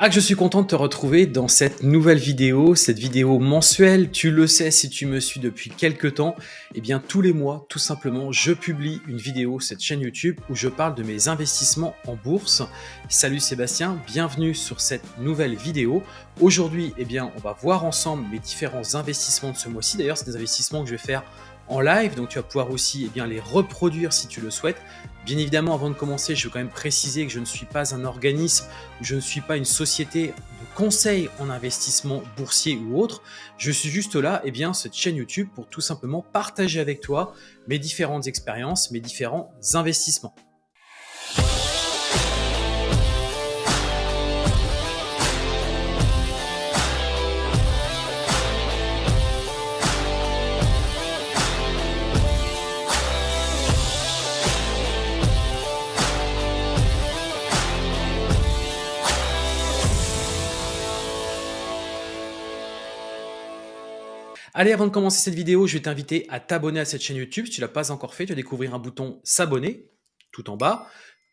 Ah que je suis content de te retrouver dans cette nouvelle vidéo, cette vidéo mensuelle. Tu le sais si tu me suis depuis quelques temps, eh bien tous les mois, tout simplement, je publie une vidéo, cette chaîne YouTube, où je parle de mes investissements en bourse. Salut Sébastien, bienvenue sur cette nouvelle vidéo. Aujourd'hui, eh bien, on va voir ensemble mes différents investissements de ce mois-ci. D'ailleurs, c'est des investissements que je vais faire en live, donc tu vas pouvoir aussi eh bien, les reproduire si tu le souhaites. Bien évidemment, avant de commencer, je veux quand même préciser que je ne suis pas un organisme, je ne suis pas une société de conseil en investissement boursier ou autre. Je suis juste là, et eh bien, cette chaîne YouTube pour tout simplement partager avec toi mes différentes expériences, mes différents investissements. Allez, avant de commencer cette vidéo, je vais t'inviter à t'abonner à cette chaîne YouTube. Si tu ne l'as pas encore fait, tu vas découvrir un bouton s'abonner tout en bas.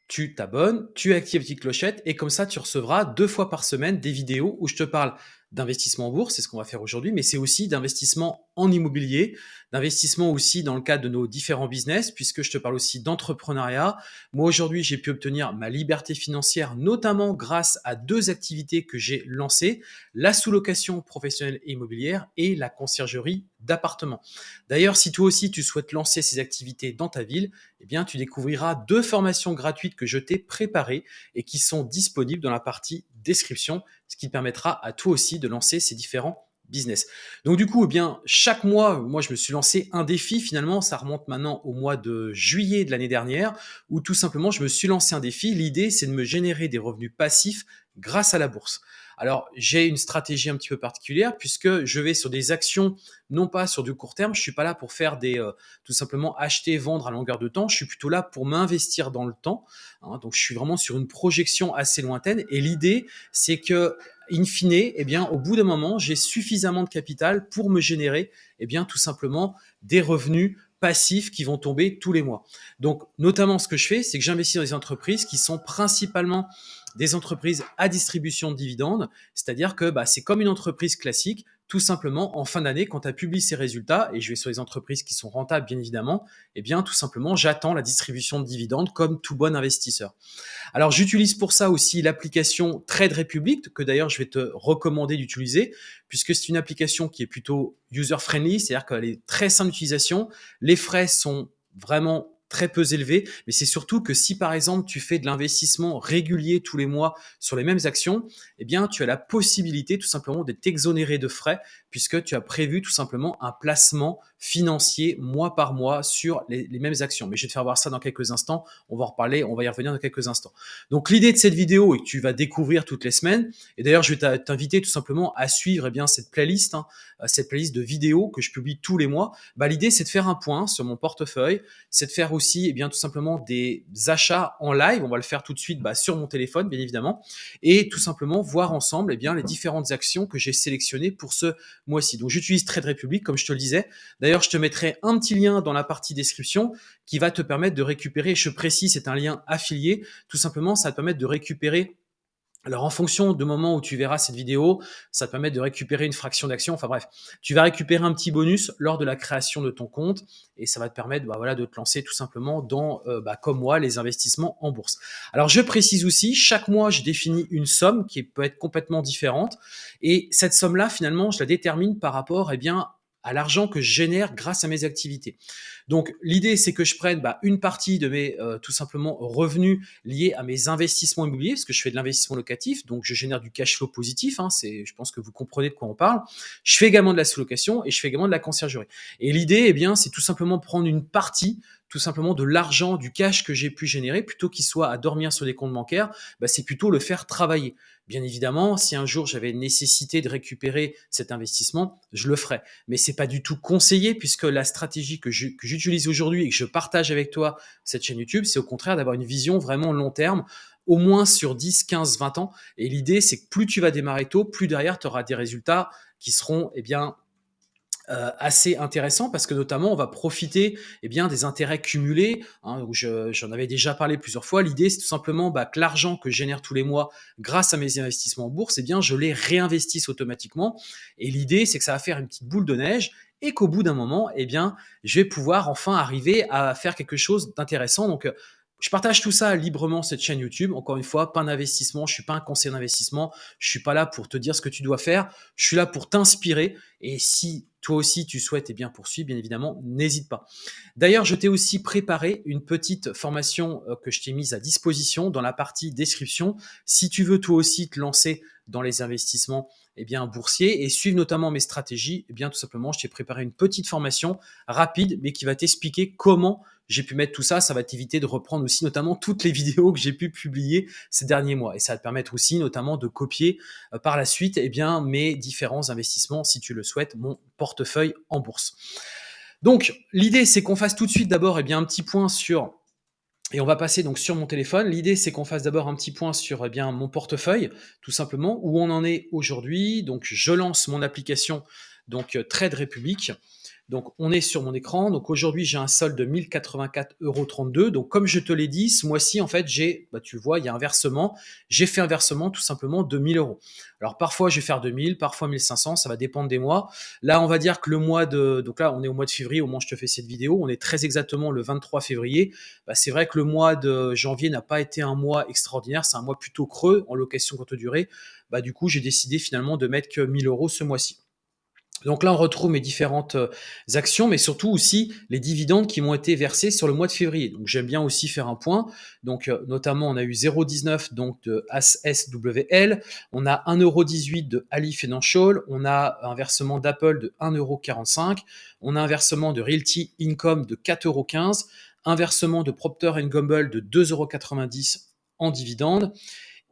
Tu t'abonnes, tu actives la petite clochette et comme ça, tu recevras deux fois par semaine des vidéos où je te parle d'investissement en bourse, c'est ce qu'on va faire aujourd'hui, mais c'est aussi d'investissement en immobilier, d'investissement aussi dans le cadre de nos différents business, puisque je te parle aussi d'entrepreneuriat. Moi, aujourd'hui, j'ai pu obtenir ma liberté financière, notamment grâce à deux activités que j'ai lancées, la sous-location professionnelle et immobilière et la conciergerie d'appartements. D'ailleurs, si toi aussi tu souhaites lancer ces activités dans ta ville, eh bien, tu découvriras deux formations gratuites que je t'ai préparées et qui sont disponibles dans la partie description, ce qui permettra à toi aussi de lancer ces différents business. Donc du coup, eh chaque mois, moi je me suis lancé un défi, finalement ça remonte maintenant au mois de juillet de l'année dernière, où tout simplement je me suis lancé un défi. L'idée c'est de me générer des revenus passifs grâce à la bourse. Alors, j'ai une stratégie un petit peu particulière puisque je vais sur des actions, non pas sur du court terme. Je suis pas là pour faire des, euh, tout simplement acheter, vendre à longueur de temps. Je suis plutôt là pour m'investir dans le temps. Hein. donc, je suis vraiment sur une projection assez lointaine. Et l'idée, c'est que, in fine, eh bien, au bout d'un moment, j'ai suffisamment de capital pour me générer, eh bien, tout simplement des revenus passifs qui vont tomber tous les mois. Donc, notamment, ce que je fais, c'est que j'investis dans des entreprises qui sont principalement des entreprises à distribution de dividendes, c'est-à-dire que bah, c'est comme une entreprise classique, tout simplement en fin d'année, quand tu as publié ses résultats, et je vais sur les entreprises qui sont rentables bien évidemment, eh bien tout simplement j'attends la distribution de dividendes comme tout bon investisseur. Alors j'utilise pour ça aussi l'application Trade Republic, que d'ailleurs je vais te recommander d'utiliser, puisque c'est une application qui est plutôt user-friendly, c'est-à-dire qu'elle est très simple d'utilisation, les frais sont vraiment très peu élevé, mais c'est surtout que si par exemple tu fais de l'investissement régulier tous les mois sur les mêmes actions, eh bien tu as la possibilité tout simplement d'être exonéré de frais puisque tu as prévu tout simplement un placement financier mois par mois sur les, mêmes actions. Mais je vais te faire voir ça dans quelques instants. On va en reparler, on va y revenir dans quelques instants. Donc l'idée de cette vidéo et que tu vas découvrir toutes les semaines, et d'ailleurs je vais t'inviter tout simplement à suivre eh bien cette playlist, hein, euh, cette playlist de vidéos que je publie tous les mois. Bah, l'idée c'est de faire un point sur mon portefeuille, c'est de faire aussi eh bien tout simplement des achats en live. On va le faire tout de suite bah, sur mon téléphone bien évidemment, et tout simplement voir ensemble eh bien les différentes actions que j'ai sélectionnées pour ce mois-ci. Donc j'utilise Trade Republic comme je te le disais. D'ailleurs, je te mettrai un petit lien dans la partie description qui va te permettre de récupérer, je précise, c'est un lien affilié. Tout simplement, ça va te permettre de récupérer alors, en fonction du moment où tu verras cette vidéo, ça te permet de récupérer une fraction d'action. Enfin bref, tu vas récupérer un petit bonus lors de la création de ton compte et ça va te permettre bah, de te lancer tout simplement dans, euh, bah, comme moi, les investissements en bourse. Alors, je précise aussi, chaque mois, je définis une somme qui peut être complètement différente et cette somme-là, finalement, je la détermine par rapport eh bien, à l'argent que je génère grâce à mes activités. Donc l'idée c'est que je prenne bah, une partie de mes euh, tout simplement revenus liés à mes investissements immobiliers, parce que je fais de l'investissement locatif, donc je génère du cash flow positif, hein, c'est, je pense que vous comprenez de quoi on parle. Je fais également de la sous-location et je fais également de la conciergerie. Et l'idée, eh bien, c'est tout simplement prendre une partie tout simplement de l'argent, du cash que j'ai pu générer, plutôt qu'il soit à dormir sur des comptes bancaires, bah, c'est plutôt le faire travailler. Bien évidemment, si un jour j'avais nécessité de récupérer cet investissement, je le ferais. Mais c'est pas du tout conseillé puisque la stratégie que j'utilise aujourd'hui et que je partage avec toi cette chaîne YouTube, c'est au contraire d'avoir une vision vraiment long terme au moins sur 10, 15, 20 ans. Et l'idée, c'est que plus tu vas démarrer tôt, plus derrière, tu auras des résultats qui seront eh bien, Heu, assez intéressant parce que notamment on va profiter, eh bien, des intérêts cumulés, hein, où je j'en avais déjà parlé plusieurs fois. L'idée, c'est tout simplement, bah, que l'argent que je génère tous les mois grâce à mes investissements en bourse, eh bien, je les réinvestisse automatiquement. Et l'idée, c'est que ça va faire une petite boule de neige et qu'au bout d'un moment, eh bien, je vais pouvoir enfin arriver à faire quelque chose d'intéressant. Donc heu, je partage tout ça librement cette chaîne YouTube. Encore une fois, pas d'investissement, je suis pas un conseiller d'investissement, je suis pas là pour te dire ce que tu dois faire, je suis là pour t'inspirer. Et si toi aussi tu souhaites, eh bien poursuivre, bien évidemment, n'hésite pas. D'ailleurs, je t'ai aussi préparé une petite formation euh, que je t'ai mise à disposition dans la partie description. Si tu veux toi aussi te lancer dans les investissements eh bien, boursiers et suivre notamment mes stratégies, eh bien tout simplement, je t'ai préparé une petite formation rapide, mais qui va t'expliquer comment j'ai pu mettre tout ça. Ça va t'éviter de reprendre aussi notamment toutes les vidéos que j'ai pu publier ces derniers mois. Et ça va te permettre aussi notamment de copier euh, par la suite eh bien, mes différents investissements, si tu le souhaites, mon portefeuille en bourse. Donc, l'idée, c'est qu'on fasse tout de suite d'abord eh bien, un petit point sur et on va passer donc sur mon téléphone. L'idée, c'est qu'on fasse d'abord un petit point sur eh bien, mon portefeuille, tout simplement, où on en est aujourd'hui. Donc, je lance mon application donc Trade Republic. Donc, on est sur mon écran. Donc, aujourd'hui, j'ai un solde de 1084,32 euros. Donc, comme je te l'ai dit, ce mois-ci, en fait, j'ai, bah, tu vois, il y a un versement. J'ai fait un versement tout simplement de 1000 euros. Alors, parfois, je vais faire 2000, parfois 1500. Ça va dépendre des mois. Là, on va dire que le mois de, donc là, on est au mois de février, au moment où je te fais cette vidéo. On est très exactement le 23 février. Bah, c'est vrai que le mois de janvier n'a pas été un mois extraordinaire. C'est un mois plutôt creux en location courte durée. Bah, du coup, j'ai décidé finalement de mettre que 1000 euros ce mois-ci. Donc là, on retrouve mes différentes euh, actions, mais surtout aussi les dividendes qui m'ont été versés sur le mois de février. Donc j'aime bien aussi faire un point. Donc euh, notamment, on a eu 0,19 donc de SWL, on a 1,18€ de Ali Financial, on a un versement d'Apple de 1,45€, on a un versement de Realty Income de 4,15€, un versement de Procter Gamble de 2,90€ en dividendes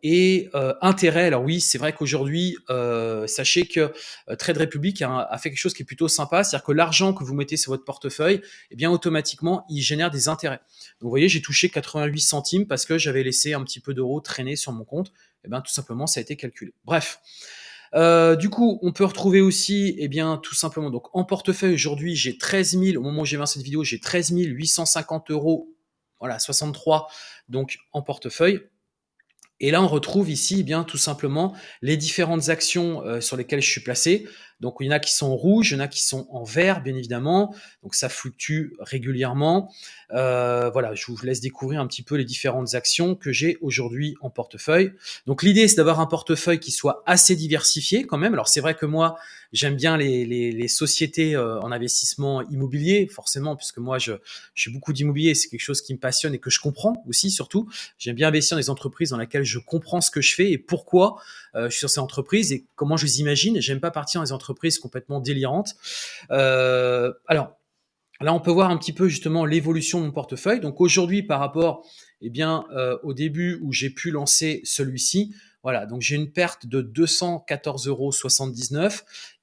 et euh, intérêt, alors oui, c'est vrai qu'aujourd'hui, euh, sachez que euh, Trade Republic a, fait quelque chose qui est plutôt sympa, c'est-à-dire que l'argent que vous mettez sur votre portefeuille, eh bien automatiquement, il génère des intérêts. Donc vous voyez, j'ai touché 88 centimes parce que j'avais laissé un petit peu d'euros traîner sur mon compte. Eh bien tout simplement, ça a été calculé. Bref. du coup, on peut retrouver aussi, eh bien, tout simplement, donc en portefeuille aujourd'hui, j'ai 13 000, au moment où j'ai vu cette vidéo, j'ai 13 850 euros, voilà, 63, donc en portefeuille. Et là, on retrouve ici eh bien tout simplement les différentes actions euh, sur lesquelles je suis placé. Donc, il y en a qui sont rouges, il y en a qui sont en vert, bien évidemment. Donc, ça fluctue régulièrement. Euh, voilà, je vous laisse découvrir un petit peu les différentes actions que j'ai aujourd'hui en portefeuille. Donc, l'idée, c'est d'avoir un portefeuille qui soit assez diversifié quand même. Alors, c'est vrai que moi, j'aime bien les, sociétés euh, en investissement immobilier, forcément, puisque moi, je, je suis beaucoup d'immobilier. C'est quelque chose qui me passionne et que je comprends aussi, surtout. J'aime bien investir dans des entreprises dans lesquelles je comprends ce que je fais et pourquoi euh, je suis sur ces entreprises et comment je les imagine. J'aime pas partir dans des entreprises complètement délirante. Euh, alors, là, on peut voir un petit peu justement l'évolution de mon portefeuille. Donc aujourd'hui, par rapport eh bien, euh, au début où j'ai pu lancer celui-ci, voilà, donc j'ai une perte de 214,79 euros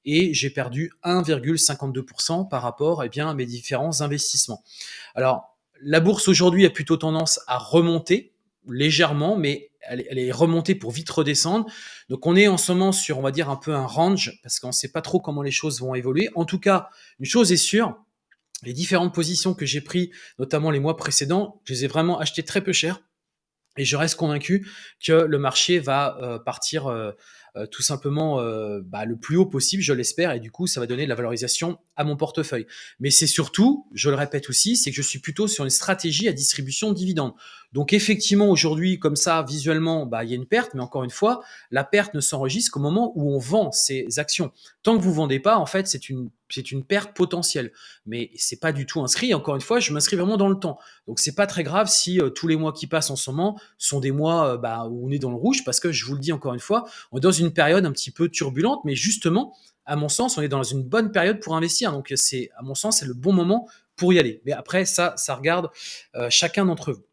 et j'ai perdu 1,52% par rapport eh bien, à mes différents investissements. Alors, la bourse aujourd'hui a plutôt tendance à remonter légèrement, mais elle, est remontée pour vite redescendre. Donc on est en ce moment sur, on va dire, un peu un range, parce qu'on ne sait pas trop comment les choses vont évoluer. En tout cas, une chose est sûre, les différentes positions que j'ai prises, notamment les mois précédents, je les ai vraiment achetées très peu cher. Et je reste convaincu que le marché va euh, partir euh, euh, tout simplement bah, le plus haut possible, je l'espère, et du coup, ça va donner de la valorisation à mon portefeuille. Mais c'est surtout, je le répète aussi, c'est que je suis plutôt sur une stratégie à distribution de dividendes. Donc effectivement, aujourd'hui, comme ça, visuellement, bah, il y a une perte, mais encore une fois, la perte ne s'enregistre qu'au moment où on vend ces actions. Tant que vous vendez pas, en fait, c'est une c'est une perte potentielle. Mais c'est pas du tout inscrit. Encore une fois, je m'inscris vraiment dans le temps. Donc c'est pas très grave si euh, tous les mois qui passent en ce moment sont des mois euh, bah, où on est dans le rouge, parce que je vous le dis encore une fois, on est dans une période un petit peu turbulente, mais justement, à mon sens, on est dans une bonne période pour investir. Donc c'est, à mon sens, c'est le bon moment pour y aller. Mais après, ça, ça regarde euh, chacun d'entre vous.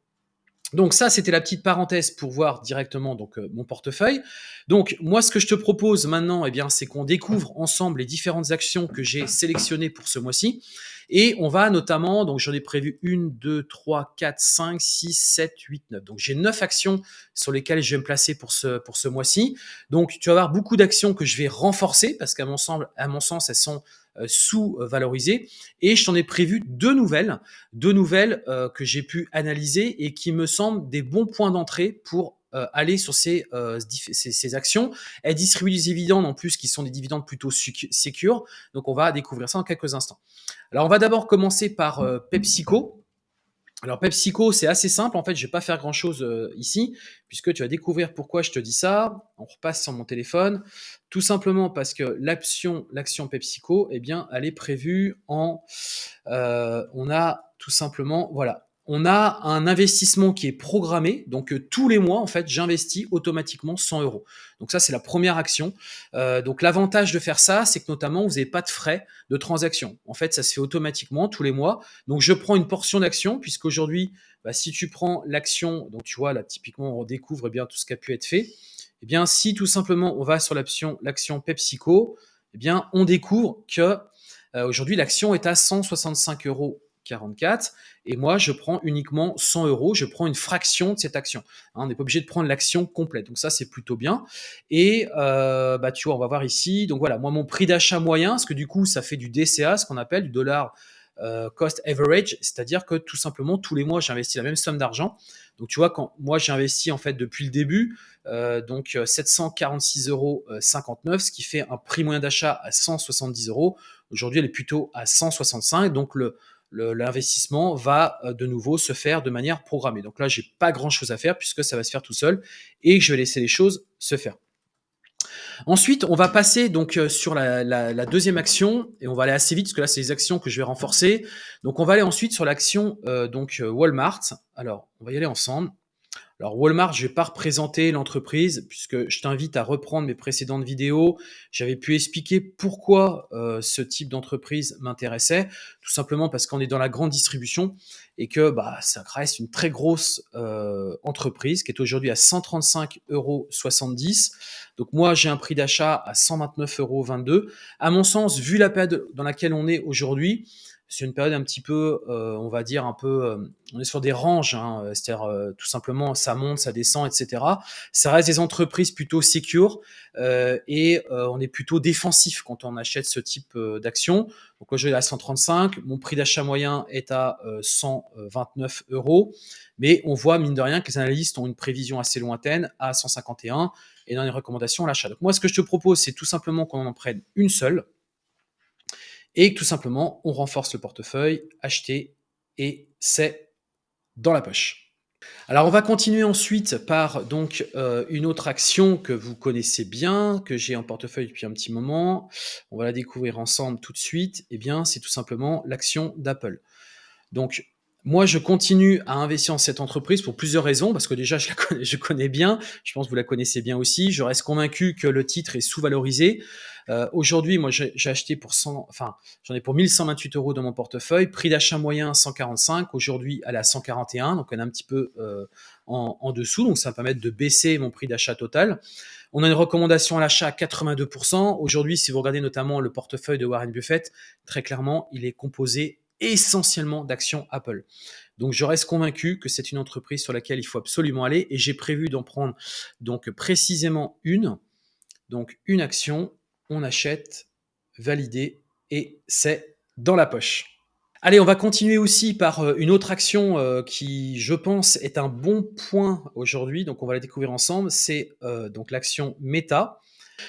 Donc ça, c'était la petite parenthèse pour voir directement donc euh, mon portefeuille. Donc moi, ce que je te propose maintenant, eh bien, c'est qu'on découvre ensemble les différentes actions que j'ai sélectionnées pour ce mois-ci. Et on va notamment, donc j'en ai prévu une, deux, trois, quatre, cinq, six, sept, huit, neuf. Donc j'ai neuf actions sur lesquelles je vais me placer pour ce, pour ce mois-ci. Donc tu vas avoir beaucoup d'actions que je vais renforcer parce qu'à mon, sens, elles sont sous-valorisées. Et je t'en ai prévu deux nouvelles, deux nouvelles que j'ai pu analyser et qui me semblent des bons points d'entrée pour aller sur ces, actions. Elles distribuent des dividendes en plus qui sont des dividendes plutôt secure. Donc on va découvrir ça en quelques instants. Alors on va d'abord commencer par PepsiCo. Alors PepsiCo, c'est assez simple. En fait, je vais pas faire grand-chose euh, ici, puisque tu vas découvrir pourquoi je te dis ça. On repasse sur mon téléphone. Tout simplement parce que l'action, l'action PepsiCo, eh bien, elle est prévue en... Euh, on a tout simplement, voilà, on a un investissement qui est programmé. Donc euh, tous les mois, en fait, j'investis automatiquement 100 euros. Donc ça, c'est la première action. Euh, donc l'avantage de faire ça, c'est que notamment, vous n'avez pas de frais de transaction. En fait, ça se fait automatiquement tous les mois. Donc je prends une portion d'action, puisqu'aujourd'hui, bah, si tu prends l'action, donc tu vois, là, typiquement, on redécouvre eh bien tout ce qui a pu être fait. Eh bien, si tout simplement, on va sur l'action l'action PepsiCo, eh bien, on découvre que euh, aujourd'hui, l'action est à 165 euros 44 et moi je prends uniquement 100 euros, je prends une fraction de cette action. Hein, on n'est pas obligé de prendre l'action complète, donc ça c'est plutôt bien. Et euh, bah tu vois, on va voir ici. Donc voilà, moi mon prix d'achat moyen, parce que du coup ça fait du DCA, ce qu'on appelle du dollar euh, cost average, c'est-à-dire que tout simplement tous les mois j'investis la même somme d'argent. Donc tu vois, quand moi j'ai investi en fait depuis le début, euh, donc 746,59 euros, ce qui fait un prix moyen d'achat à 170 euros. Aujourd'hui elle est plutôt à 165, donc le l'investissement va euh, de nouveau se faire de manière programmée. Donc là, j'ai pas grand chose à faire puisque ça va se faire tout seul et je vais laisser les choses se faire. Ensuite, on va passer donc euh, sur la, deuxième action et on va aller assez vite parce que là, c'est les actions que je vais renforcer. Donc, on va aller ensuite sur l'action euh, donc Walmart. Alors, on va y aller ensemble. Alors Walmart, je vais pas représenter l'entreprise puisque je t'invite à reprendre mes précédentes vidéos. J'avais pu expliquer pourquoi euh, ce type d'entreprise m'intéressait, tout simplement parce qu'on est dans la grande distribution et que bah, ça reste une très grosse euh, entreprise qui est aujourd'hui à 135,70 euros. Donc moi, j'ai un prix d'achat à 129,22 euros. À mon sens, vu la période dans laquelle on est aujourd'hui, c'est une période un petit peu, euh, on va dire un peu, euh, on est sur des ranges, hein, euh, c'est-à-dire tout simplement ça monte, ça descend, etc. Ça reste des entreprises plutôt secure et on est plutôt défensif quand on achète ce type d'action. Donc vais à 135, mon prix d'achat moyen est à 129 euros, mais on voit mine de rien que les analystes ont une prévision assez lointaine à 151 et dans les recommandations l'achat. Donc moi ce que je te propose c'est tout simplement qu'on en prenne une seule et tout simplement, on renforce le portefeuille, acheter, et c'est dans la poche. Alors on va continuer ensuite par donc euh, une autre action que vous connaissez bien, que j'ai en portefeuille depuis un petit moment. On va la découvrir ensemble tout de suite. Eh bien, c'est tout simplement l'action d'Apple. Donc moi, je continue à investir en cette entreprise pour plusieurs raisons, parce que déjà, je, la connais, je connais bien, je pense que vous la connaissez bien aussi. Je reste convaincu que le titre est sous-valorisé. Euh, Aujourd'hui, moi, j'ai acheté pour 100, enfin, j'en ai pour 1128 euros dans mon portefeuille. Prix d'achat moyen 145. Aujourd'hui, elle est à 141, donc elle est un petit peu euh, en, en, dessous. Donc, ça va permettre de baisser mon prix d'achat total. On a une recommandation à l'achat à 82%. Aujourd'hui, si vous regardez notamment le portefeuille de Warren Buffett, très clairement, il est composé essentiellement d'actions Apple. Donc je reste convaincu que c'est une entreprise sur laquelle il faut absolument aller et j'ai prévu d'en prendre donc précisément une. Donc une action, on achète, validé et c'est dans la poche. Allez, on va continuer aussi par euh, une autre action euh, qui, je pense, est un bon point aujourd'hui. Donc, on va la découvrir ensemble. C'est euh, donc l'action Meta.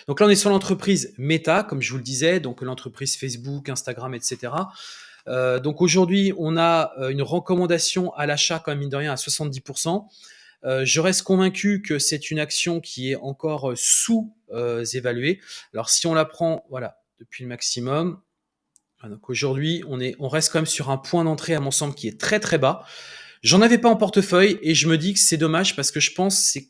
Donc là, on est sur l'entreprise Meta, comme je vous le disais, donc l'entreprise Facebook, Instagram, etc. Euh, donc aujourd'hui, on a euh, une recommandation à l'achat, quand même, mine de rien, à 70%. Euh, je reste convaincu que c'est une action qui est encore sous-évaluée. Alors si on la prend, voilà, depuis le maximum, donc aujourd'hui, on, est, on reste quand même sur un point d'entrée, à mon sens, qui est très très bas. J'en avais pas en portefeuille et je me dis que c'est dommage parce que je pense c'est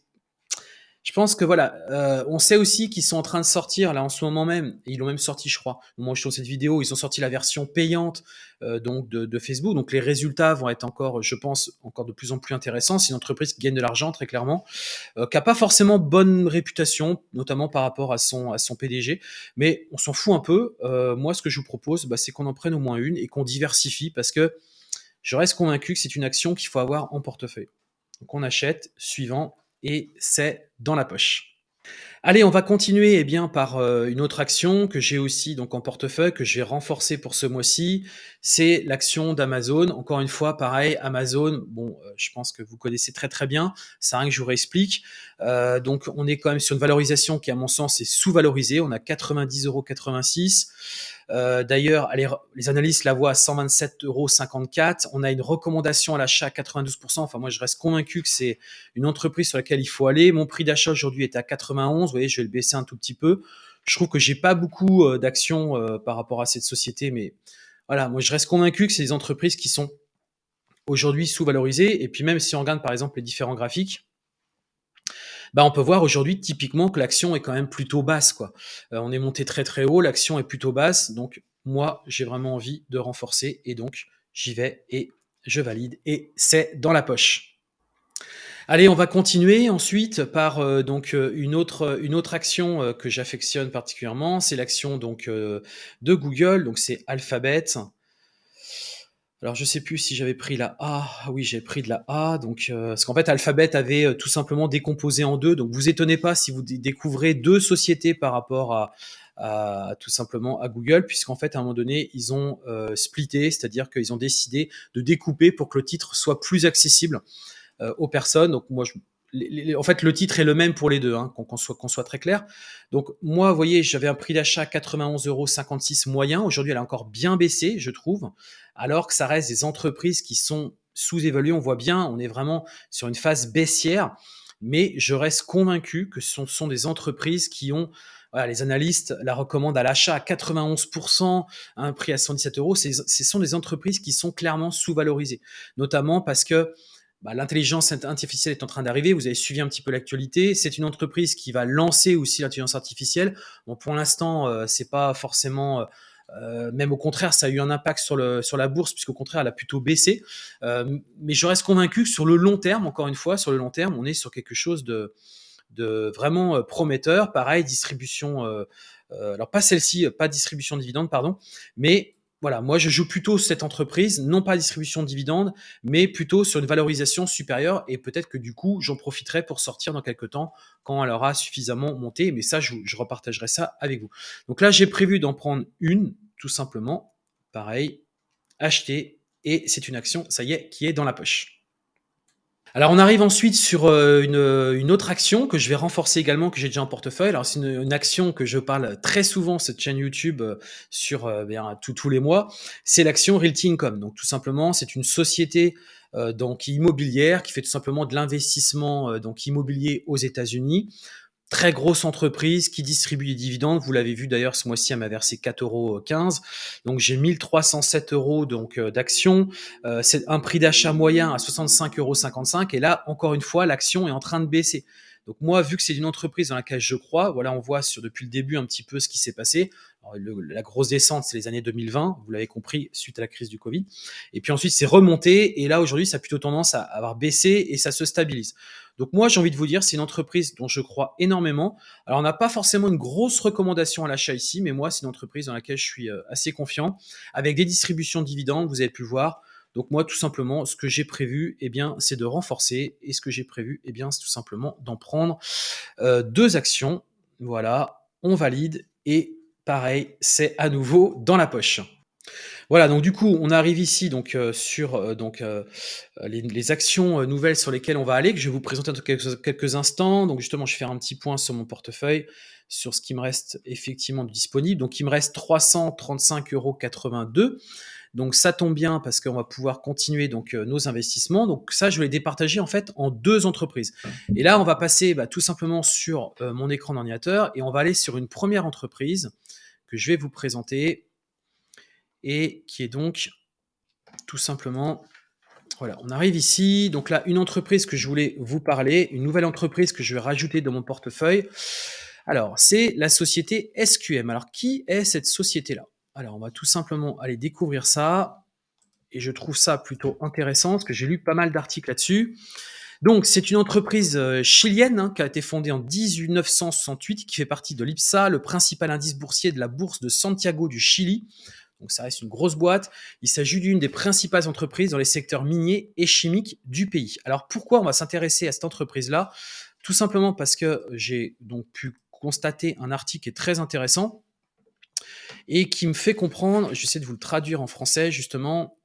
je pense que voilà, euh, on sait aussi qu'ils sont en train de sortir là en ce moment même. ils l'ont même sorti, je crois. Au moment où je tourne cette vidéo, ils ont sorti la version payante euh, donc de, Facebook. Donc les résultats vont être encore, je pense, encore de plus en plus intéressants. C'est une entreprise qui gagne de l'argent très clairement, euh, qui a pas forcément bonne réputation, notamment par rapport à son à son PDG. Mais on s'en fout un peu. Moi, ce que je vous propose, bah, c'est qu'on en prenne au moins une et qu'on diversifie parce que je reste convaincu que c'est une action qu'il faut avoir en portefeuille. Donc on achète suivant et c'est dans la poche. Allez, on va continuer eh bien, par euh, une autre action que j'ai aussi donc en portefeuille, que j'ai renforcée pour ce mois-ci. C'est l'action d'Amazon. Encore une fois, pareil, Amazon, bon, euh, je pense que vous connaissez très très bien. C'est rien que je vous réexplique. Euh, donc, on est quand même sur une valorisation qui, à mon sens, est sous-valorisée. On a 90,86 euros. Euh, d'ailleurs, les, analystes la voient à 127,54 euros. On a une recommandation à l'achat à 92%. Enfin, moi, je reste convaincu que c'est une entreprise sur laquelle il faut aller. Mon prix d'achat aujourd'hui est à 91. Vous voyez, je vais le baisser un tout petit peu. Je trouve que j'ai pas beaucoup euh, d'actions euh, par rapport à cette société, mais voilà, moi, je reste convaincu que c'est des entreprises qui sont aujourd'hui sous-valorisées. Et puis, même si on regarde, par exemple, les différents graphiques, bah, on peut voir aujourd'hui typiquement que l'action est quand même plutôt basse. Euh, on est monté très très haut, l'action est plutôt basse. Donc moi, j'ai vraiment envie de renforcer et donc j'y vais et je valide et c'est dans la poche. Allez, on va continuer ensuite par euh, donc euh, une autre une autre action que j'affectionne particulièrement, c'est l'action donc de Google, donc c'est Alphabet. Alors je sais plus si j'avais pris la A. Ah oui, j'ai pris de la A. Donc euh, parce qu'en fait Alphabet avait euh, tout simplement décomposé en deux. Donc vous étonnez pas si vous découvrez deux sociétés par rapport à, Google, puisqu'en fait à un moment donné ils ont euh, splitté, c'est-à-dire qu'ils ont décidé de découper pour que le titre soit plus accessible aux personnes. Donc moi en fait, le titre est le même pour les deux, hein, qu'on soit, soit, très clair. Donc, moi, vous voyez, j'avais un prix d'achat 91,56 euros moyen. Aujourd'hui, elle a encore bien baissé, je trouve, alors que ça reste des entreprises qui sont sous-évaluées. On voit bien, on est vraiment sur une phase baissière, mais je reste convaincu que ce sont, des entreprises qui ont les analystes la recommandent à l'achat à 91%, à un prix à 117 euros. Ce sont des entreprises qui sont clairement sous-valorisées, notamment parce que bah, l'intelligence artificielle est en train d'arriver. Vous avez suivi un petit peu l'actualité. C'est une entreprise qui va lancer aussi l'intelligence artificielle. Bon, pour l'instant, euh, c'est pas forcément, euh, euh, même au contraire, ça a eu un impact sur le sur la bourse puisqu'au contraire, elle a plutôt baissé. mais je reste convaincu que sur le long terme, encore une fois, sur le long terme, on est sur quelque chose de de vraiment prometteur. Pareil, distribution. alors pas celle-ci, pas distribution de dividendes, pardon, mais voilà, moi je joue plutôt cette entreprise, non pas distribution de dividendes, mais plutôt sur une valorisation supérieure et peut-être que du coup j'en profiterai pour sortir dans quelques temps quand elle aura suffisamment monté. Mais ça, je, je repartagerai ça avec vous. Donc là, j'ai prévu d'en prendre une, tout simplement. Pareil, acheter et c'est une action, ça y est, qui est dans la poche. Alors on arrive ensuite sur euh, une, autre action que je vais renforcer également, que j'ai déjà en portefeuille. Alors c'est une, action que je parle très souvent, cette chaîne YouTube, euh, sur euh, bien, tous les mois. C'est l'action Realty Income. Donc tout simplement, c'est une société donc immobilière qui fait tout simplement de l'investissement donc immobilier aux États-Unis très grosse entreprise qui distribue des dividendes. Vous l'avez vu d'ailleurs ce mois-ci, elle m'a versé 4,15 euros. Donc j'ai 1307 euros donc d'actions. Euh, c'est un prix d'achat moyen à 65,55 euros. Et là, encore une fois, l'action est en train de baisser. Donc moi, vu que c'est une entreprise dans laquelle je crois, voilà, on voit depuis le début un petit peu ce qui s'est passé. la grosse descente, c'est les années 2020, vous l'avez compris, suite à la crise du Covid. Et puis ensuite, c'est remonté. Et là, aujourd'hui, ça a plutôt tendance à avoir baissé et ça se stabilise. Donc moi, j'ai envie de vous dire, c'est une entreprise dont je crois énormément. Alors, on n'a pas forcément une grosse recommandation à l'achat ici, mais moi, c'est une entreprise dans laquelle je suis euh, assez confiant, avec des distributions de dividendes, vous avez pu voir. Donc moi, tout simplement, ce que j'ai prévu, eh bien, c'est de renforcer. Et ce que j'ai prévu, eh bien, c'est tout simplement d'en prendre euh, deux actions. Voilà, on valide. Et pareil, c'est à nouveau dans la poche. Voilà, donc du coup, on arrive ici donc euh, sur euh, donc les, actions nouvelles sur lesquelles on va aller, que je vais vous présenter dans quelques, quelques, instants. Donc justement, je vais faire un petit point sur mon portefeuille, sur ce qui me reste effectivement disponible. Donc il me reste 335,82 euros. Donc ça tombe bien parce qu'on va pouvoir continuer donc euh, nos investissements. Donc ça, je vais les départager en fait en deux entreprises. Et là, on va passer bah, tout simplement sur euh, mon écran d'ordinateur et on va aller sur une première entreprise que je vais vous présenter et qui est donc tout simplement voilà, on arrive ici. Donc là, une entreprise que je voulais vous parler, une nouvelle entreprise que je vais rajouter dans mon portefeuille. Alors, c'est la société SQM. Alors, qui est cette société-là? Alors, on va tout simplement aller découvrir ça. Et je trouve ça plutôt intéressant parce que j'ai lu pas mal d'articles là-dessus. Donc, c'est une entreprise euh, chilienne hein, qui a été fondée en 1968, qui fait partie de l'IPSA, le principal indice boursier de la bourse de Santiago du Chili. Donc, ça reste une grosse boîte. Il s'agit d'une des principales entreprises dans les secteurs miniers et chimiques du pays. Alors, pourquoi on va s'intéresser à cette entreprise-là? Tout simplement parce que j'ai donc pu constater un article qui est très intéressant et qui me fait comprendre, j'essaie de vous le traduire en français justement,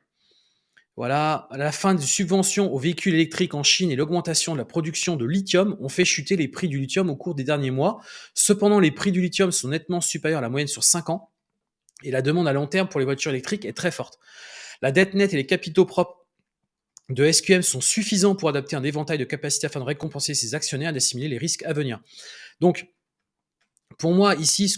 voilà, la fin des subventions aux véhicules électriques en Chine et l'augmentation de la production de lithium ont fait chuter les prix du lithium au cours des derniers mois. Cependant, les prix du lithium sont nettement supérieurs à la moyenne sur 5 ans et la demande à long terme pour les voitures électriques est très forte. La dette nette et les capitaux propres de SQM sont suffisants pour adapter un éventail de capacités afin de récompenser ses actionnaires et d'assimiler les risques à venir. Donc, pour moi, ici,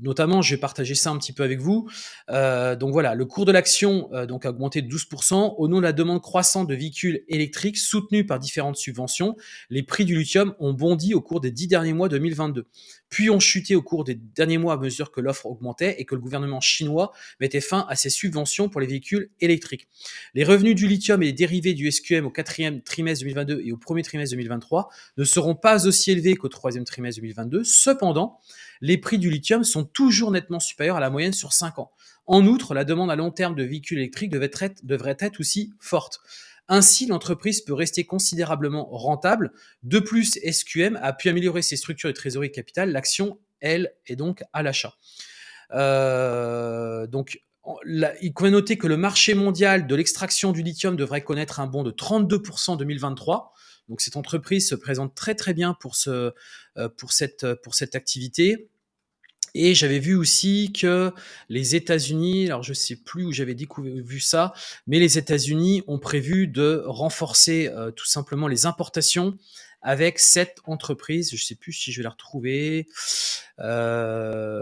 notamment, je vais partager ça un petit peu avec vous. Euh, donc voilà, le cours de l'action euh, a augmenté de 12% au nom de la demande croissante de véhicules électriques soutenus par différentes subventions. Les prix du lithium ont bondi au cours des dix derniers mois 2022 puis ont chuté au cours des derniers mois à mesure que l'offre augmentait et que le gouvernement chinois mettait fin à ses subventions pour les véhicules électriques. Les revenus du lithium et les dérivés du SQM au quatrième trimestre 2022 et au premier trimestre 2023 ne seront pas aussi élevés qu'au troisième trimestre 2022. Cependant, les prix du lithium sont toujours nettement supérieurs à la moyenne sur 5 ans. En outre, la demande à long terme de véhicules électriques devrait être, devrait être aussi forte. Ainsi, l'entreprise peut rester considérablement rentable. De plus, SQM a pu améliorer ses structures de trésorerie capital. L'action, elle, est donc à l'achat. Euh, donc, il convient noter que le marché mondial de l'extraction du lithium devrait connaître un bond de 32% en 2023. Donc cette entreprise se présente très très bien pour, euh, cette activité. Et j'avais vu aussi que les États-Unis, alors je sais plus où j'avais vu ça, mais les États-Unis ont prévu de renforcer euh, tout simplement les importations avec cette entreprise. Je sais plus si je vais la retrouver. Euh,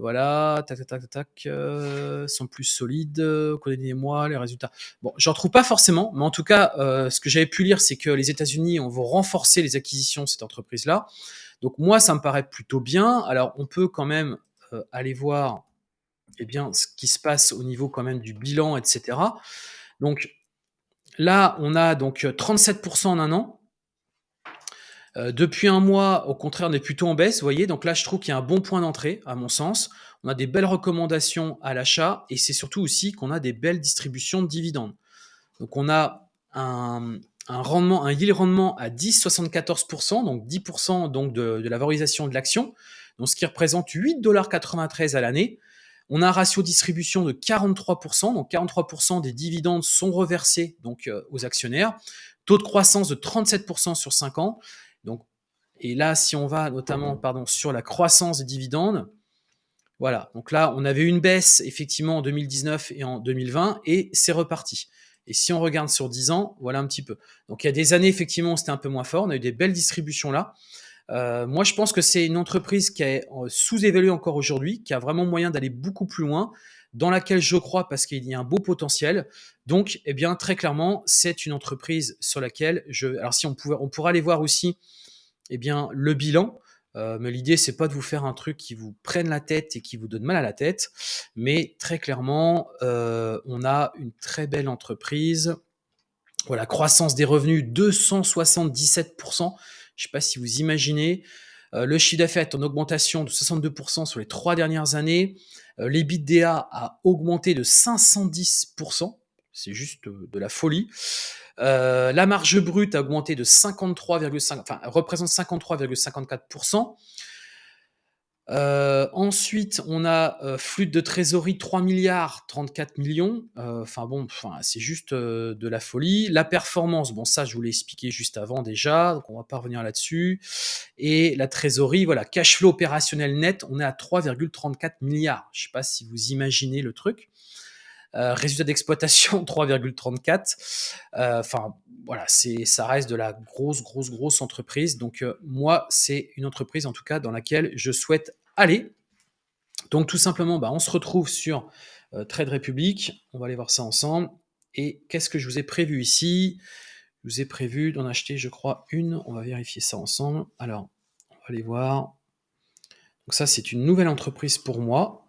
voilà, tac, tac, tac, tac, euh, sont plus solides. Connaissez-moi les résultats. Bon, je retrouve pas forcément, mais en tout cas, euh, ce que j'avais pu lire, c'est que les États-Unis vont renforcer les acquisitions de cette entreprise-là. Donc moi, ça me paraît plutôt bien. Alors, on peut quand même euh, aller voir eh bien, ce qui se passe au niveau quand même du bilan, etc. Donc là, on a donc 37% en un an. Euh, depuis un mois, au contraire, on est plutôt en baisse, vous voyez. Donc là, je trouve qu'il y a un bon point d'entrée, à mon sens. On a des belles recommandations à l'achat et c'est surtout aussi qu'on a des belles distributions de dividendes. Donc on a un, un rendement, un yield rendement à 10,74%, donc 10% donc de, la valorisation de l'action, donc ce qui représente 8,93$ à l'année. On a un ratio distribution de 43%, donc 43% des dividendes sont reversés donc euh, aux actionnaires. Taux de croissance de 37% sur 5 ans. Donc, et là, si on va notamment pardon, sur la croissance des dividendes, voilà, donc là, on avait une baisse effectivement en 2019 et en 2020 et c'est reparti. Et si on regarde sur 10 ans, voilà un petit peu. Donc il y a des années, effectivement, c'était un peu moins fort. On a eu des belles distributions là. Euh, moi, je pense que c'est une entreprise qui est euh, sous-évaluée encore aujourd'hui, qui a vraiment moyen d'aller beaucoup plus loin, dans laquelle je crois parce qu'il y a un beau potentiel. Donc, eh bien, très clairement, c'est une entreprise sur laquelle je. Alors, si on pouvait, on pourrait aller voir aussi, eh bien, le bilan. Euh, mais l'idée, c'est pas de vous faire un truc qui vous prenne la tête et qui vous donne mal à la tête. Mais très clairement, euh, on a une très belle entreprise. Voilà, croissance des revenus 277%. Je sais pas si vous imaginez. Euh, le chiffre d'affaires est en augmentation de 62% sur les trois dernières années. L'EBITDA a augmenté de 510%. C'est juste de la folie. Euh, la marge brute a augmenté de 53,5, enfin, représente 53,54%. Euh, ensuite, on a euh, flux de trésorerie 3 milliards 34 millions. Enfin bon, c'est juste de la folie. La performance, bon ça je vous l'ai expliqué juste avant déjà, donc on va pas revenir là-dessus. Et la trésorerie, voilà, cash flow opérationnel net, on est à 3,34 milliards. Je sais pas si vous imaginez le truc. Euh, résultat d'exploitation 3,34. Euh, enfin, voilà, c'est, ça reste de la grosse, grosse, grosse entreprise. Donc, euh, moi, c'est une entreprise, en tout cas, dans laquelle je souhaite aller. Donc, tout simplement, bah, on se retrouve sur Trade Republic. On va aller voir ça ensemble. Et qu'est-ce que je vous ai prévu ici? Je vous ai prévu d'en acheter, je crois, une. On va vérifier ça ensemble. Alors, on va aller voir. Donc ça, c'est une nouvelle entreprise pour moi.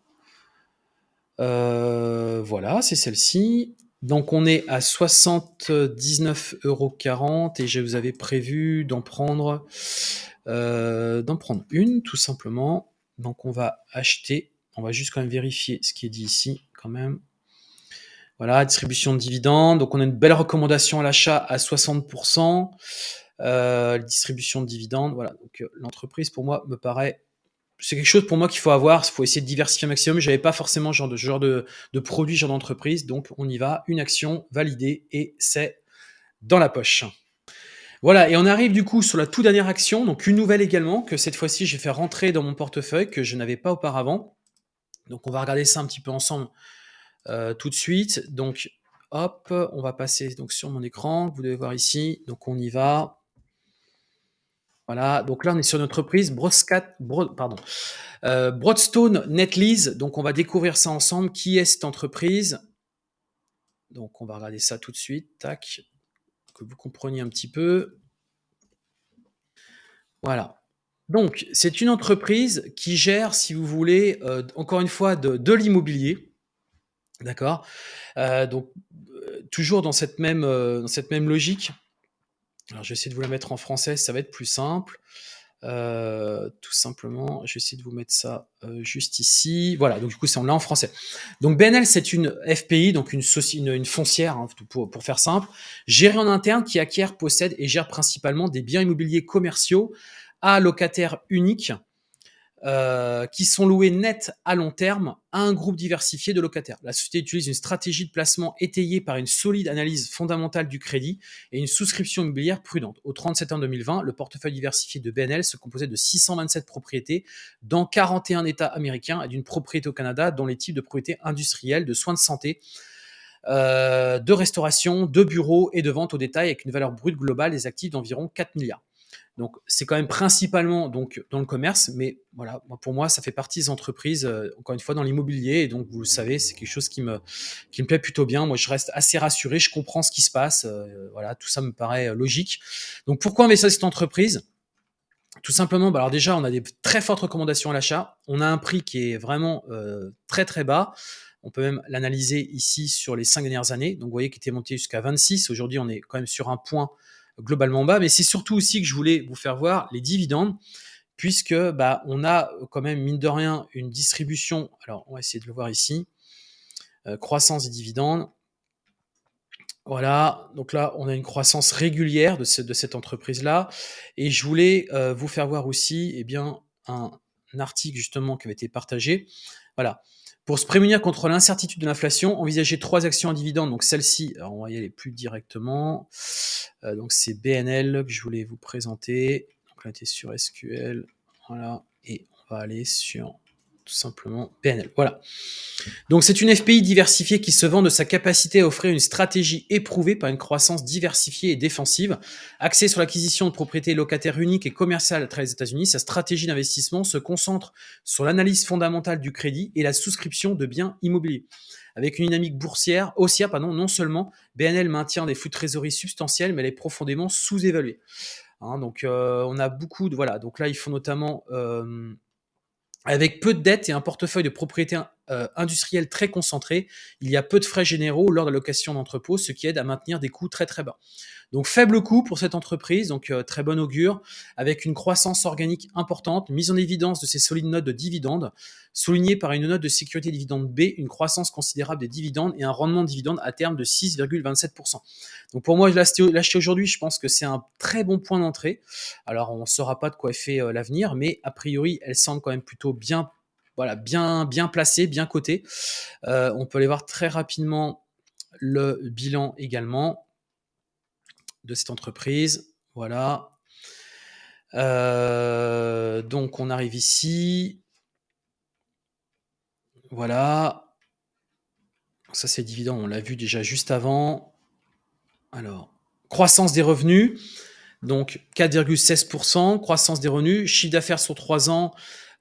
Euh, voilà, c'est celle-ci. Donc on est à 79,40 euros et je vous avais prévu d'en prendre, euh, d'en prendre une tout simplement. Donc on va acheter, on va juste quand même vérifier ce qui est dit ici quand même. Voilà, distribution de dividendes. Donc on a une belle recommandation à l'achat à 60%. Euh, distribution de dividendes, voilà. Donc l'entreprise pour moi me paraît c'est quelque chose pour moi qu'il faut avoir. Il faut essayer de diversifier un maximum. J'avais pas forcément genre de genre de, de produit, genre d'entreprise. Donc on y va, une action validée et c'est dans la poche. Voilà, et on arrive du coup sur la toute dernière action, donc une nouvelle également, que cette fois-ci j'ai fait rentrer dans mon portefeuille, que je n'avais pas auparavant. Donc on va regarder ça un petit peu ensemble euh, tout de suite. Donc hop, on va passer donc sur mon écran, vous devez voir ici, donc on y va. Voilà, donc là on est sur notre entreprise euh, Broadstone Netlease, donc on va découvrir ça ensemble. Qui est cette entreprise? Donc on va regarder ça tout de suite, tac, que vous compreniez un petit peu. Voilà. Donc, c'est une entreprise qui gère, si vous voulez, euh, encore une fois, de, l'immobilier. D'accord? Euh, Donc, toujours dans cette même logique. Alors, je vais essayer de vous la mettre en français, ça va être plus simple. Euh, tout simplement, je vais essayer de vous mettre ça euh, juste ici. Voilà, donc du coup, c'est en là en français. Donc BNL, c'est une FPI, donc une, foncière, hein, pour, pour, faire simple, gérée en interne qui acquiert, possède et gère principalement des biens immobiliers commerciaux à locataires uniques euh, qui sont loués net à long terme à un groupe diversifié de locataires. La société utilise une stratégie de placement étayée par une solide analyse fondamentale du crédit et une souscription immobilière prudente. Au 30 septembre 2020, le portefeuille diversifié de BNL se composait de 627 propriétés dans 41 États américains et d'une propriété au Canada dont les types de propriétés industrielles, de soins de santé, euh, de restauration, de bureaux et de vente au détail avec une valeur brute globale des actifs d'environ 4 milliards. Donc c'est quand même principalement donc dans le commerce, mais voilà, pour moi ça fait partie des entreprises euh, encore une fois dans l'immobilier et donc vous le savez c'est quelque chose qui me qui me plaît plutôt bien. Moi je reste assez rassuré, je comprends ce qui se passe, euh, voilà tout ça me paraît euh, logique. Donc pourquoi investir dans cette entreprise? Tout simplement, bah alors déjà, on a des très fortes recommandations à l'achat. On a un prix qui est vraiment très très bas. On peut même l'analyser ici sur les cinq dernières années. Donc vous voyez qu'il était monté jusqu'à 26. Aujourd'hui, on est quand même sur un point globalement bas, mais c'est surtout aussi que je voulais vous faire voir les dividendes, puisque bah, on a quand même, mine de rien, une distribution, alors on va essayer de le voir ici, euh, croissance des dividendes, voilà, donc là, on a une croissance régulière de, de cette entreprise-là. Et je voulais euh, vous faire voir aussi eh bien, un, un, article justement qui avait été partagé. Voilà, pour se prémunir contre l'incertitude de l'inflation, envisagez trois actions à dividendes. Donc celle-ci, on va y aller plus directement. Euh, donc c'est BNL que je voulais vous présenter. Donc là, on était sur SQL. Voilà. Et on va aller sur tout simplement PNL. Voilà. Donc c'est une FPI diversifiée qui se vend de sa capacité à offrir une stratégie éprouvée par une croissance diversifiée et défensive. Axée sur l'acquisition de propriétés locataires uniques et commerciales à travers les États-Unis, sa stratégie d'investissement se concentre sur l'analyse fondamentale du crédit et la souscription de biens immobiliers. Avec une dynamique boursière, haussière, pardon, non seulement BNL maintient des flux de trésorerie substantiels, mais elle est profondément sous-évaluée. Hein, donc euh, on a beaucoup de voilà. Donc là, il faut notamment euh, avec peu de dettes et un portefeuille de propriétés euh, industrielles très concentré, il y a peu de frais généraux lors de la location d'entrepôt, ce qui aide à maintenir des coûts très très bas. Donc faible coût pour cette entreprise, donc euh, très bon augure, avec une croissance organique importante, mise en évidence de ces solides notes de dividendes, soulignée par une note de sécurité dividende B, une croissance considérable des dividendes et un rendement de dividendes à terme de 6,27%. Donc pour moi, l'acheter aujourd'hui, je pense que c'est un très bon point d'entrée. Alors on ne saura pas de quoi est fait euh, l'avenir, mais a priori, elle semble quand même plutôt bien voilà, bien, bien placée, bien cotée. Euh, on peut aller voir très rapidement le bilan également de cette entreprise. Voilà. Euh, donc on arrive ici. Voilà. Ça c'est dividende, on l'a vu déjà juste avant. Alors, croissance des revenus. Donc 4,16%, croissance des revenus, chiffre d'affaires sur 3 ans,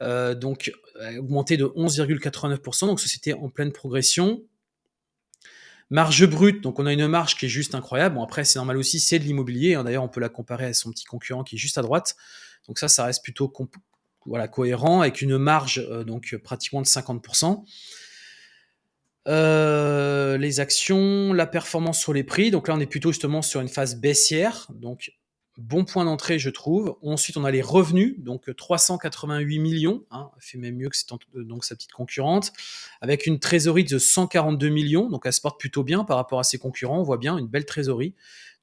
euh, donc augmenté de 11,89%, donc société en pleine progression. Marge brute, donc on a une marge qui est juste incroyable. Bon, après, c'est normal aussi, c'est de l'immobilier. Hein. D'ailleurs, on peut la comparer à son petit concurrent qui est juste à droite. Donc ça, ça reste plutôt voilà, cohérent avec une marge euh, donc pratiquement de 50%. Euh, les actions, la performance sur les prix. Donc là, on est plutôt justement sur une phase baissière. Donc bon point d'entrée, je trouve. Ensuite, on a les revenus, donc 388 millions, hein, fait même mieux que donc, sa petite concurrente, avec une trésorerie de 142 millions, donc elle se porte plutôt bien par rapport à ses concurrents. On voit bien une belle trésorerie,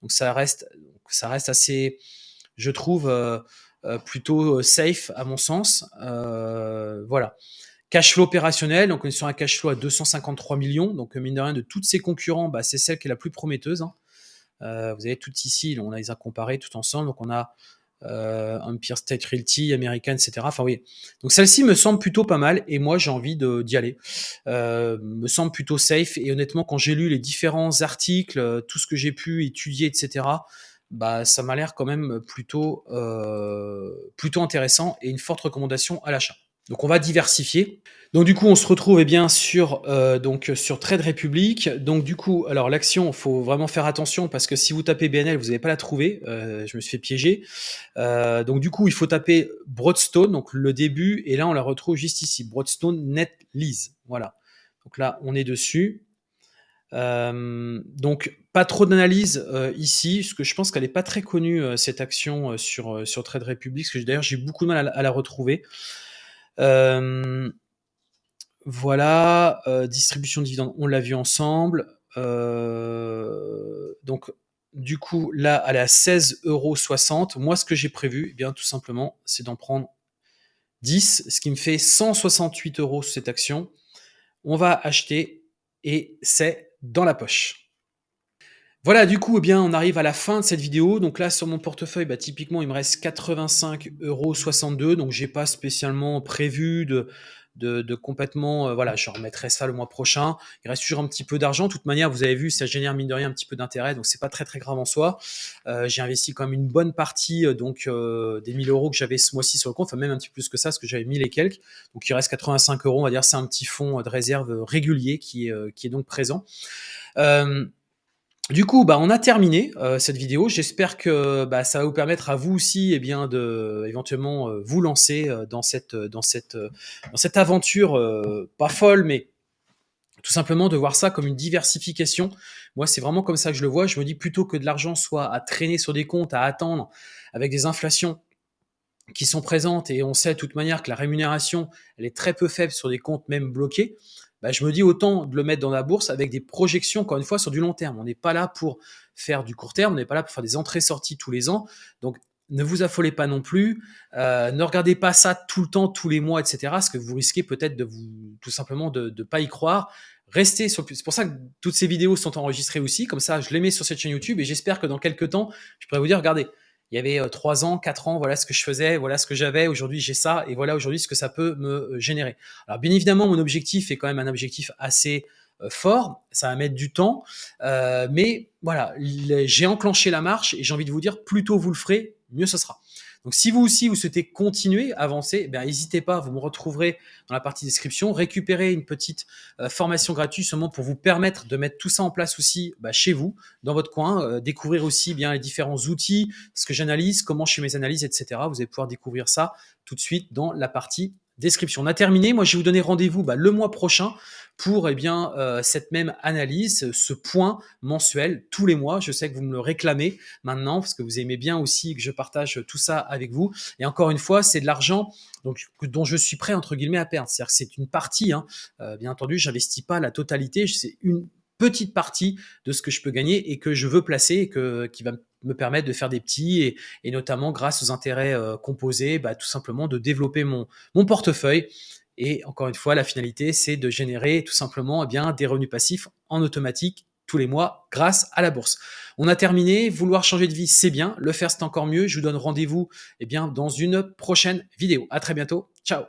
donc ça reste, assez, je trouve plutôt safe à mon sens. voilà. Cash flow opérationnel, donc on est sur un cash flow à 253 millions. Donc, mine de rien, de toutes ses concurrents, bah, c'est celle qui est la plus prometteuse. Hein. Vous avez toutes ici, on les a comparées tout ensemble. Donc, on a euh, Empire State Realty, American, etc. Enfin oui. Donc celle-ci me semble plutôt pas mal et moi j'ai envie d'y aller. Euh, me semble plutôt safe et honnêtement quand j'ai lu les différents articles, euh, tout ce que j'ai pu étudier, etc. Bah ça m'a l'air quand même plutôt euh, plutôt intéressant et une forte recommandation à l'achat. Donc on va diversifier. Donc du coup, on se retrouve eh bien sur euh, donc sur Trade Republic. Donc du coup, alors l'action, faut vraiment faire attention parce que si vous tapez BNL, vous n'allez pas la trouver. Euh, je me suis fait piéger. Euh, donc du coup, il faut taper Broadstone, donc le début, et là on la retrouve juste ici, Broadstone Net Lease. Voilà. Donc là, on est dessus. donc pas trop d'analyse ici, parce que je pense qu'elle n'est pas très connue cette action sur sur Trade Republic. Parce que d'ailleurs j'ai beaucoup de mal à la retrouver. Euh, voilà, euh, distribution de dividendes, on l'a vu ensemble. Euh, donc, du coup, là, elle est à 16,60 euros. Moi, ce que j'ai prévu, eh bien, tout simplement, c'est d'en prendre 10, ce qui me fait 168 euros sur cette action. On va acheter et c'est dans la poche. Voilà, du coup, eh bien, on arrive à la fin de cette vidéo. Donc là, sur mon portefeuille, bah, typiquement, il me reste 85,62 Donc, j'ai pas spécialement prévu de, de, complètement, euh, voilà, je remettrai ça le mois prochain. Il reste toujours un petit peu d'argent. De toute manière, vous avez vu, ça génère mine de rien un petit peu d'intérêt, donc c'est pas très très grave en soi. Euh, j'ai investi quand même une bonne partie, euh, donc des 1000 euros que j'avais ce mois-ci sur le compte, enfin même un petit peu plus que ça, parce que j'avais 1000 et quelques. Donc il reste 85 euros, on va dire, c'est un petit fonds de réserve régulier qui est, qui est donc présent. Du coup, bah, on a terminé euh, cette vidéo. J'espère que bah, ça va vous permettre à vous aussi, eh bien, de éventuellement euh, vous lancer euh, dans cette dans cette dans cette aventure pas folle, mais tout simplement de voir ça comme une diversification. Moi, c'est vraiment comme ça que je le vois. Je me dis plutôt que de l'argent soit à traîner sur des comptes, à attendre avec des inflations qui sont présentes et on sait de toute manière que la rémunération elle est très peu faible sur des comptes même bloqués. Bah, je me dis autant de le mettre dans la bourse avec des projections, encore une fois, sur du long terme. On n'est pas là pour faire du court terme, on n'est pas là pour faire des entrées-sorties tous les ans. Donc, ne vous affolez pas non plus. Euh, ne regardez pas ça tout le temps, tous les mois, etc. Parce que vous risquez peut-être de vous, tout simplement, de ne pas y croire. Restez sur. C'est pour ça que toutes ces vidéos sont enregistrées aussi. Comme ça, je les mets sur cette chaîne YouTube et j'espère que dans quelques temps, je pourrai vous dire, regardez, il y avait euh, trois ans, quatre ans, voilà ce que je faisais, voilà ce que j'avais, aujourd'hui j'ai ça, et voilà aujourd'hui ce que ça peut me euh, générer. Alors bien évidemment, mon objectif est quand même un objectif assez euh, fort, ça va mettre du temps, mais voilà, j'ai enclenché la marche et j'ai envie de vous dire, plus tôt vous le ferez, mieux ce sera. Donc si vous aussi vous souhaitez continuer, avancer, eh n'hésitez pas, vous me retrouverez dans la partie description, récupérer une petite euh, formation gratuite seulement pour vous permettre de mettre tout ça en place aussi bah, chez vous, dans votre coin, euh, découvrir aussi bien les différents outils, ce que j'analyse, comment je fais mes analyses, etc. Vous allez pouvoir découvrir ça tout de suite dans la partie description. On a terminé. Moi, je vais vous donner rendez-vous bah, le mois prochain pour eh bien euh, cette même analyse, ce point mensuel tous les mois. Je sais que vous me le réclamez maintenant parce que vous aimez bien aussi que je partage tout ça avec vous. Et encore une fois, c'est de l'argent dont je suis prêt entre guillemets à perdre. C'est-à-dire que c'est une partie. Hein. Euh, bien entendu, j'investis pas la totalité. C'est une petite partie de ce que je peux gagner et que je veux placer et que, qui va permettre de faire des petits et, notamment grâce aux intérêts euh, composés, bah, tout simplement de développer mon, portefeuille. Et encore une fois, la finalité, c'est de générer tout simplement eh des revenus passifs en automatique tous les mois grâce à la bourse. On a terminé. Vouloir changer de vie, c'est bien. Le faire, c'est encore mieux. Je vous donne rendez-vous eh dans une prochaine vidéo. À très bientôt. Ciao